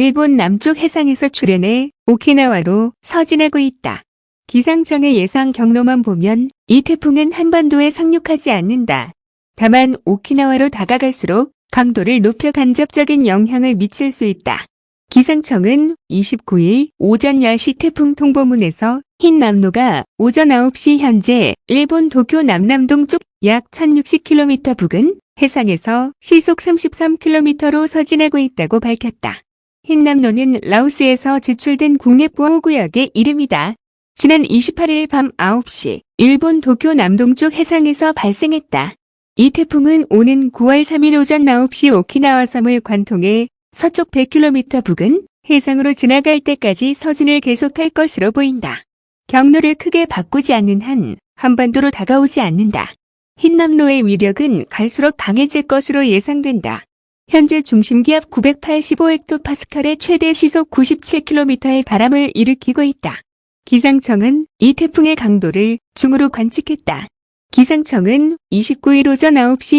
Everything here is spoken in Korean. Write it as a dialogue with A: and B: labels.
A: 일본 남쪽 해상에서 출현해 오키나와로 서진하고 있다. 기상청의 예상 경로만 보면 이 태풍은 한반도에 상륙하지 않는다. 다만 오키나와로 다가갈수록 강도를 높여 간접적인 영향을 미칠 수 있다. 기상청은 29일 오전 10시 태풍 통보문에서 흰 남로가 오전 9시 현재 일본 도쿄 남남동 쪽 약 1060km 부근 해상에서 시속 33km로 서진하고 있다고 밝혔다. 흰남로는 라오스에서 지출된 국내 보호구역의 이름이다. 지난 28일 밤 9시 일본 도쿄 남동쪽 해상에서 발생했다. 이 태풍은 오는 9월 3일 오전 9시 오키나와 섬을 관통해 서쪽 100km 부근 해상으로 지나갈 때까지 서진을 계속할 것으로 보인다. 경로를 크게 바꾸지 않는 한 한반도로 다가오지 않는다. 흰남로의 위력은 갈수록 강해질 것으로 예상된다. 현재 중심기압 985헥토파스칼의 최대 시속 97km의 바람을 일으키고 있다. 기상청은 이 태풍의 강도를 중으로 관측했다. 기상청은 29일 오전 9시